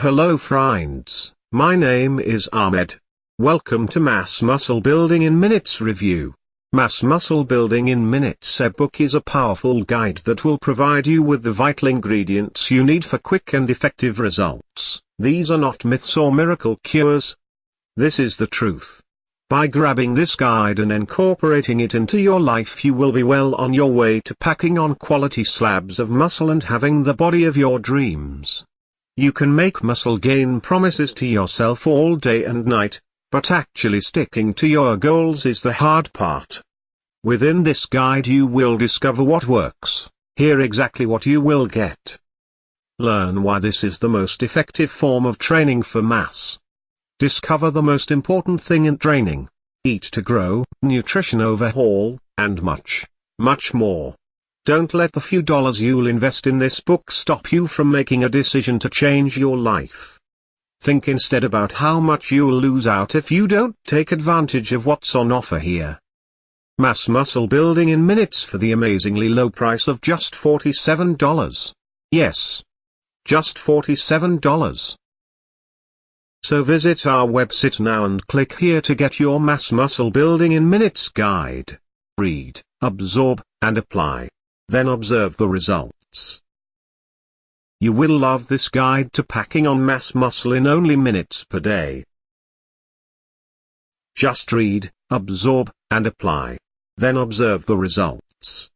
Hello friends, my name is Ahmed. Welcome to Mass Muscle Building in Minutes Review. Mass Muscle Building in Minutes ebook is a powerful guide that will provide you with the vital ingredients you need for quick and effective results. These are not myths or miracle cures. This is the truth. By grabbing this guide and incorporating it into your life you will be well on your way to packing on quality slabs of muscle and having the body of your dreams. You can make muscle gain promises to yourself all day and night, but actually sticking to your goals is the hard part. Within this guide you will discover what works, hear exactly what you will get. Learn why this is the most effective form of training for mass. Discover the most important thing in training. Eat to grow, nutrition overhaul, and much, much more. Don't let the few dollars you'll invest in this book stop you from making a decision to change your life. Think instead about how much you'll lose out if you don't take advantage of what's on offer here. Mass muscle building in minutes for the amazingly low price of just $47. Yes. Just $47. So visit our website now and click here to get your Mass Muscle Building in Minutes guide. Read, absorb, and apply. Then observe the results. You will love this guide to packing on mass muscle in only minutes per day. Just read, absorb, and apply. Then observe the results.